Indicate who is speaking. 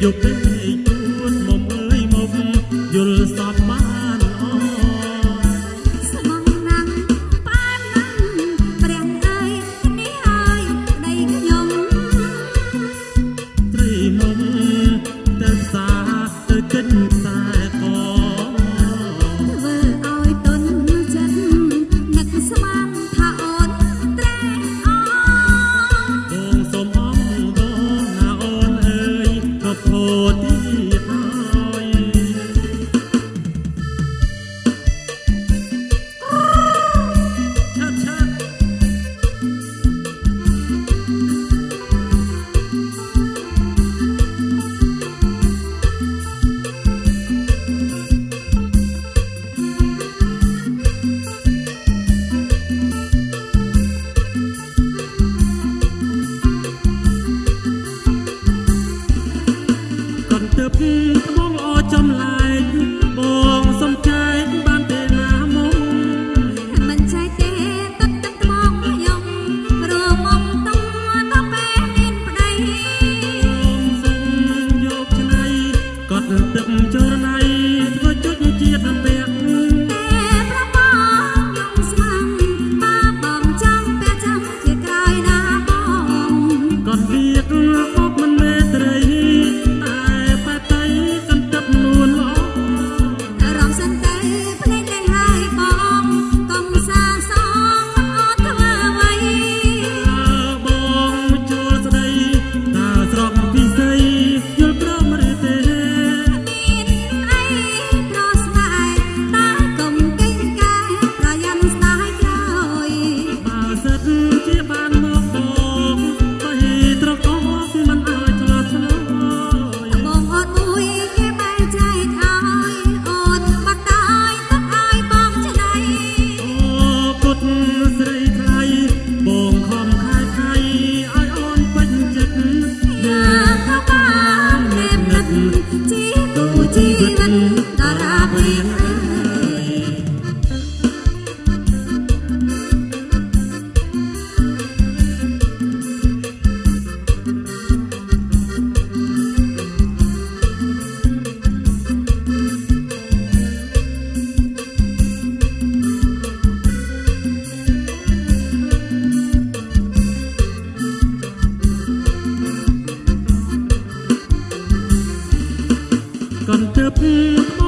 Speaker 1: eu penso កន្តើបមក